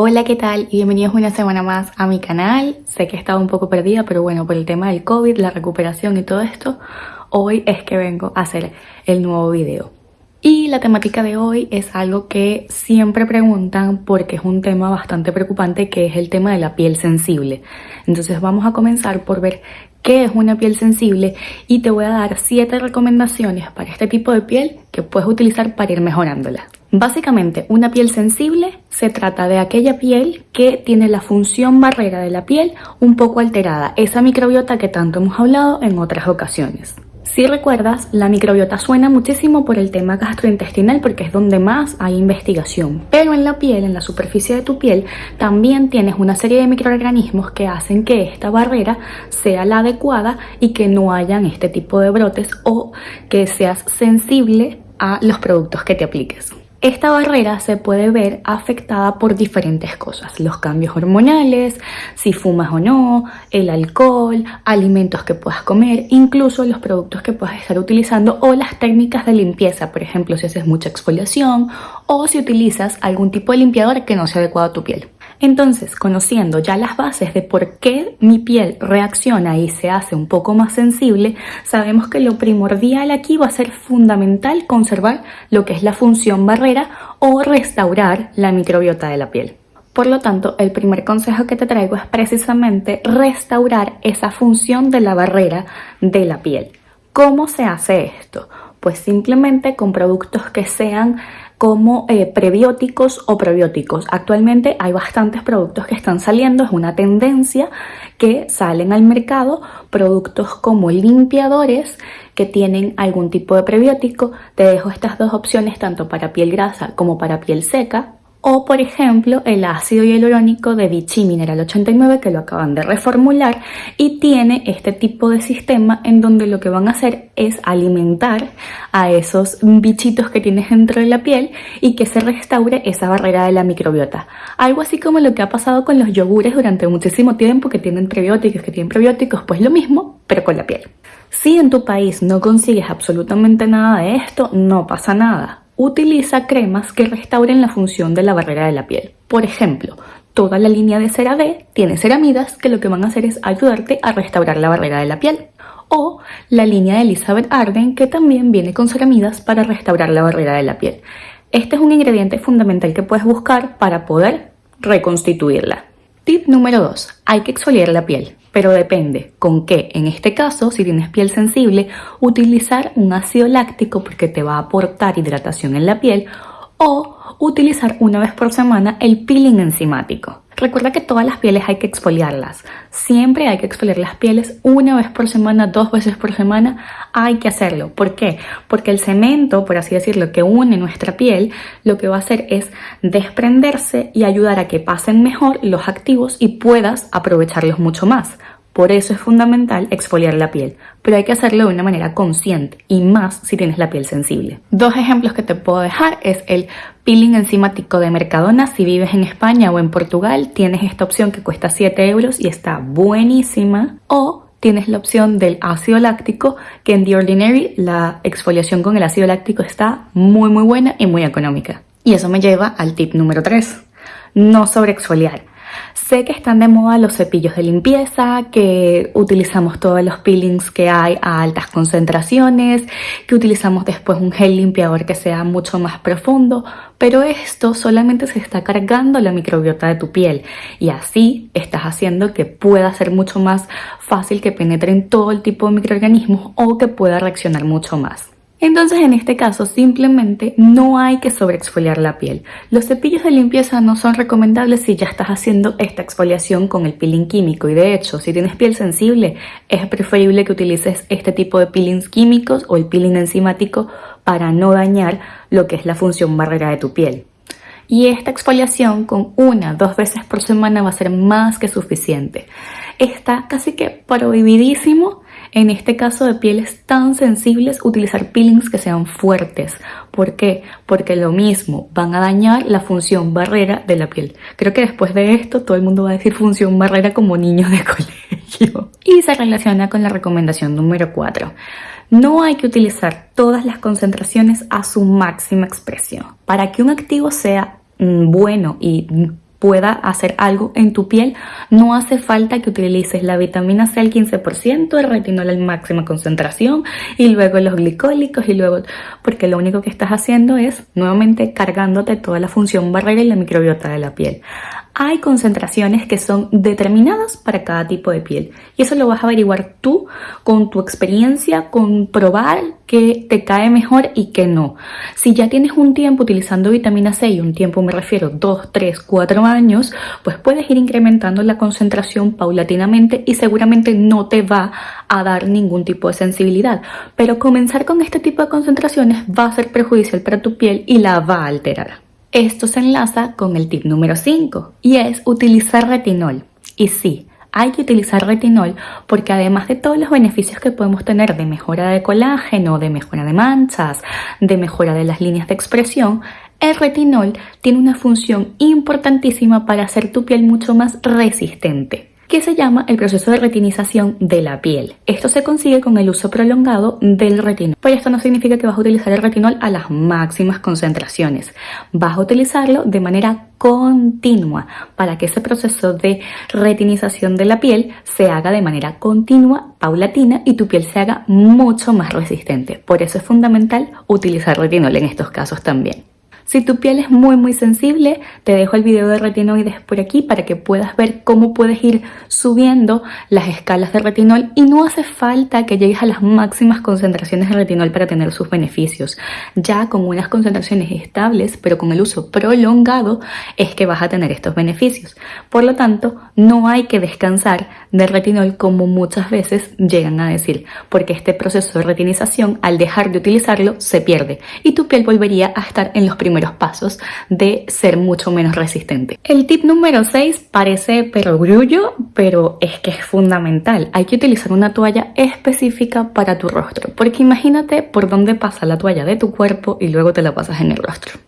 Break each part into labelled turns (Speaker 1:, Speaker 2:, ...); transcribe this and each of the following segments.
Speaker 1: Hola, ¿qué tal? Y bienvenidos una semana más a mi canal. Sé que he estado un poco perdida, pero bueno, por el tema del COVID, la recuperación y todo esto, hoy es que vengo a hacer el nuevo video. Y la temática de hoy es algo que siempre preguntan porque es un tema bastante preocupante que es el tema de la piel sensible. Entonces vamos a comenzar por ver qué es una piel sensible y te voy a dar 7 recomendaciones para este tipo de piel que puedes utilizar para ir mejorándola. Básicamente, una piel sensible se trata de aquella piel que tiene la función barrera de la piel un poco alterada, esa microbiota que tanto hemos hablado en otras ocasiones. Si recuerdas, la microbiota suena muchísimo por el tema gastrointestinal porque es donde más hay investigación. Pero en la piel, en la superficie de tu piel, también tienes una serie de microorganismos que hacen que esta barrera sea la adecuada y que no hayan este tipo de brotes o que seas sensible a los productos que te apliques. Esta barrera se puede ver afectada por diferentes cosas, los cambios hormonales, si fumas o no, el alcohol, alimentos que puedas comer, incluso los productos que puedas estar utilizando o las técnicas de limpieza, por ejemplo si haces mucha exfoliación o si utilizas algún tipo de limpiador que no sea adecuado a tu piel. Entonces, conociendo ya las bases de por qué mi piel reacciona y se hace un poco más sensible, sabemos que lo primordial aquí va a ser fundamental conservar lo que es la función barrera o restaurar la microbiota de la piel. Por lo tanto, el primer consejo que te traigo es precisamente restaurar esa función de la barrera de la piel. ¿Cómo se hace esto? Pues simplemente con productos que sean como eh, prebióticos o probióticos. Actualmente hay bastantes productos que están saliendo, es una tendencia que salen al mercado productos como limpiadores que tienen algún tipo de prebiótico. Te dejo estas dos opciones tanto para piel grasa como para piel seca o por ejemplo el ácido hialurónico de Vichy Mineral 89 que lo acaban de reformular y tiene este tipo de sistema en donde lo que van a hacer es alimentar a esos bichitos que tienes dentro de la piel y que se restaure esa barrera de la microbiota. Algo así como lo que ha pasado con los yogures durante muchísimo tiempo que tienen prebióticos, que tienen prebióticos, pues lo mismo, pero con la piel. Si en tu país no consigues absolutamente nada de esto, no pasa nada utiliza cremas que restauren la función de la barrera de la piel. Por ejemplo, toda la línea de CeraVe tiene ceramidas que lo que van a hacer es ayudarte a restaurar la barrera de la piel. O la línea de Elizabeth Arden que también viene con ceramidas para restaurar la barrera de la piel. Este es un ingrediente fundamental que puedes buscar para poder reconstituirla. Tip número 2. Hay que exfoliar la piel pero depende con qué. En este caso, si tienes piel sensible, utilizar un ácido láctico porque te va a aportar hidratación en la piel o utilizar una vez por semana el peeling enzimático. Recuerda que todas las pieles hay que exfoliarlas. Siempre hay que exfoliar las pieles una vez por semana, dos veces por semana. Hay que hacerlo. ¿Por qué? Porque el cemento, por así decirlo, que une nuestra piel, lo que va a hacer es desprenderse y ayudar a que pasen mejor los activos y puedas aprovecharlos mucho más. Por eso es fundamental exfoliar la piel, pero hay que hacerlo de una manera consciente y más si tienes la piel sensible. Dos ejemplos que te puedo dejar es el peeling enzimático de Mercadona. Si vives en España o en Portugal, tienes esta opción que cuesta 7 euros y está buenísima. O tienes la opción del ácido láctico, que en The Ordinary la exfoliación con el ácido láctico está muy muy buena y muy económica. Y eso me lleva al tip número 3. No sobre exfoliar. Sé que están de moda los cepillos de limpieza, que utilizamos todos los peelings que hay a altas concentraciones, que utilizamos después un gel limpiador que sea mucho más profundo, pero esto solamente se está cargando la microbiota de tu piel y así estás haciendo que pueda ser mucho más fácil que penetren todo el tipo de microorganismos o que pueda reaccionar mucho más. Entonces en este caso simplemente no hay que sobreexfoliar la piel. Los cepillos de limpieza no son recomendables si ya estás haciendo esta exfoliación con el peeling químico y de hecho si tienes piel sensible es preferible que utilices este tipo de peelings químicos o el peeling enzimático para no dañar lo que es la función barrera de tu piel. Y esta exfoliación con una, dos veces por semana va a ser más que suficiente. Está casi que prohibidísimo en este caso de pieles tan sensibles, utilizar peelings que sean fuertes. ¿Por qué? Porque lo mismo, van a dañar la función barrera de la piel. Creo que después de esto todo el mundo va a decir función barrera como niños de colegio. Y se relaciona con la recomendación número 4. No hay que utilizar todas las concentraciones a su máxima expresión. Para que un activo sea mm, bueno y pueda hacer algo en tu piel, no hace falta que utilices la vitamina C al 15%, el retinol al máxima concentración y luego los glicólicos y luego, porque lo único que estás haciendo es nuevamente cargándote toda la función barrera y la microbiota de la piel hay concentraciones que son determinadas para cada tipo de piel y eso lo vas a averiguar tú con tu experiencia, con probar que te cae mejor y que no. Si ya tienes un tiempo utilizando vitamina C y un tiempo me refiero 2, 3, 4 años, pues puedes ir incrementando la concentración paulatinamente y seguramente no te va a dar ningún tipo de sensibilidad. Pero comenzar con este tipo de concentraciones va a ser perjudicial para tu piel y la va a alterar. Esto se enlaza con el tip número 5 y es utilizar retinol. Y sí, hay que utilizar retinol porque además de todos los beneficios que podemos tener de mejora de colágeno, de mejora de manchas, de mejora de las líneas de expresión, el retinol tiene una función importantísima para hacer tu piel mucho más resistente que se llama el proceso de retinización de la piel. Esto se consigue con el uso prolongado del retinol. Pero esto no significa que vas a utilizar el retinol a las máximas concentraciones. Vas a utilizarlo de manera continua para que ese proceso de retinización de la piel se haga de manera continua, paulatina y tu piel se haga mucho más resistente. Por eso es fundamental utilizar retinol en estos casos también. Si tu piel es muy muy sensible, te dejo el video de retinoides por aquí para que puedas ver cómo puedes ir subiendo las escalas de retinol y no hace falta que llegues a las máximas concentraciones de retinol para tener sus beneficios. Ya con unas concentraciones estables, pero con el uso prolongado, es que vas a tener estos beneficios. Por lo tanto, no hay que descansar del retinol como muchas veces llegan a decir, porque este proceso de retinización, al dejar de utilizarlo, se pierde y tu piel volvería a estar en los primeros pasos de ser mucho menos resistente. El tip número 6 parece perogrullo, pero es que es fundamental. Hay que utilizar una toalla específica para tu rostro, porque imagínate por dónde pasa la toalla de tu cuerpo y luego te la pasas en el rostro.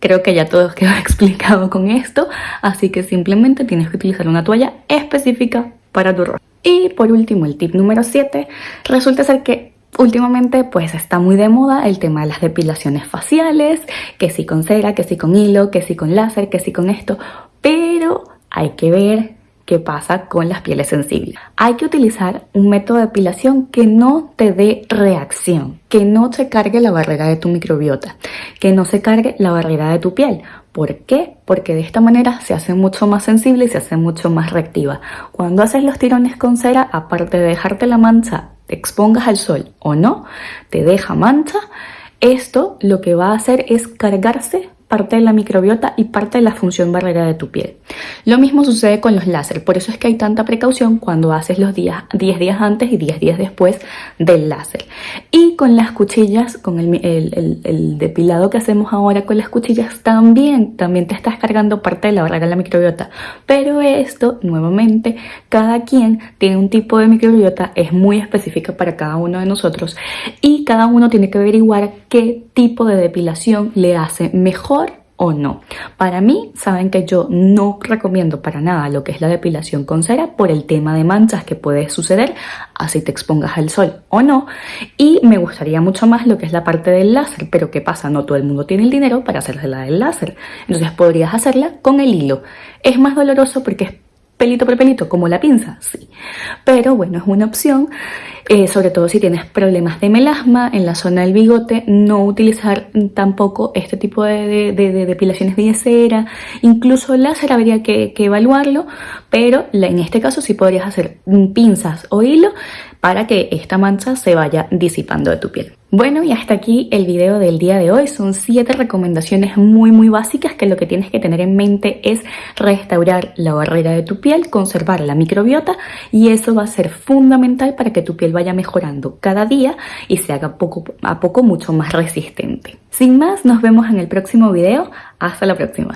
Speaker 1: Creo que ya todo quedó explicado con esto, así que simplemente tienes que utilizar una toalla específica para tu rostro. Y por último, el tip número 7, resulta ser que Últimamente pues está muy de moda el tema de las depilaciones faciales, que si con cera, que si con hilo, que si con láser, que si con esto, pero hay que ver qué pasa con las pieles sensibles. Hay que utilizar un método de depilación que no te dé reacción, que no se cargue la barrera de tu microbiota, que no se cargue la barrera de tu piel. ¿Por qué? Porque de esta manera se hace mucho más sensible y se hace mucho más reactiva. Cuando haces los tirones con cera, aparte de dejarte la mancha te expongas al sol o no, te deja mancha, esto lo que va a hacer es cargarse parte de la microbiota y parte de la función barrera de tu piel. Lo mismo sucede con los láser, por eso es que hay tanta precaución cuando haces los días 10 días antes y 10 días después del láser. Y con las cuchillas, con el, depilado que hacemos ahora con las cuchillas también, también te estás cargando parte de la barrera de la microbiota. Pero esto, nuevamente, cada quien tiene un tipo de microbiota, es muy específica para cada uno de nosotros y cada uno tiene que averiguar qué tipo de depilación le hace mejor o no. Para mí, saben que yo no recomiendo para nada lo que es la depilación con cera por el tema de manchas que puede suceder así te expongas al sol o no. Y me gustaría mucho más lo que es la parte del láser, pero ¿qué pasa? No todo el mundo tiene el dinero para hacerse la del láser. Entonces podrías hacerla con el hilo. Es más doloroso porque es pelito por pelito, como la pinza, sí. Pero bueno, es una opción, eh, sobre todo si tienes problemas de melasma en la zona del bigote, no utilizar tampoco este tipo de, depilaciones de cera, incluso láser habría que, que evaluarlo, pero en este caso sí podrías hacer pinzas o hilo para que esta mancha se vaya disipando de tu piel. Bueno, y hasta aquí el video del día de hoy. Son siete recomendaciones muy muy básicas que lo que tienes que tener en mente es restaurar la barrera de tu piel, conservar la microbiota y eso va a ser fundamental para que tu piel vaya mejorando cada día y se haga poco a poco mucho más resistente. Sin más, nos vemos en el próximo video. Hasta la próxima.